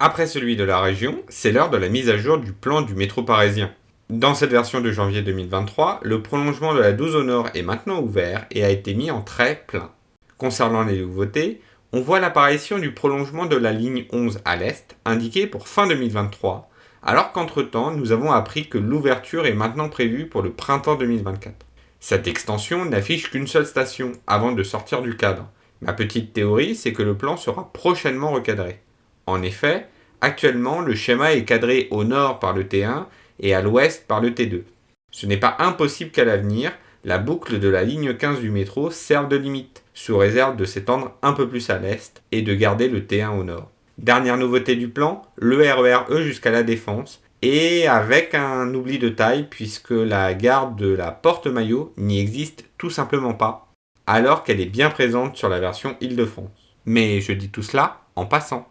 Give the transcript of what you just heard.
Après celui de la région, c'est l'heure de la mise à jour du plan du métro parisien. Dans cette version de janvier 2023, le prolongement de la 12 au nord est maintenant ouvert et a été mis en très plein. Concernant les nouveautés, on voit l'apparition du prolongement de la ligne 11 à l'est, indiqué pour fin 2023, alors qu'entre-temps, nous avons appris que l'ouverture est maintenant prévue pour le printemps 2024. Cette extension n'affiche qu'une seule station, avant de sortir du cadre. Ma petite théorie, c'est que le plan sera prochainement recadré. En effet, actuellement, le schéma est cadré au nord par le T1 et à l'ouest par le T2. Ce n'est pas impossible qu'à l'avenir, la boucle de la ligne 15 du métro serve de limite, sous réserve de s'étendre un peu plus à l'est et de garder le T1 au nord. Dernière nouveauté du plan, le RER E jusqu'à la Défense, et avec un oubli de taille puisque la gare de la Porte-Maillot n'y existe tout simplement pas, alors qu'elle est bien présente sur la version Île-de-France. Mais je dis tout cela en passant.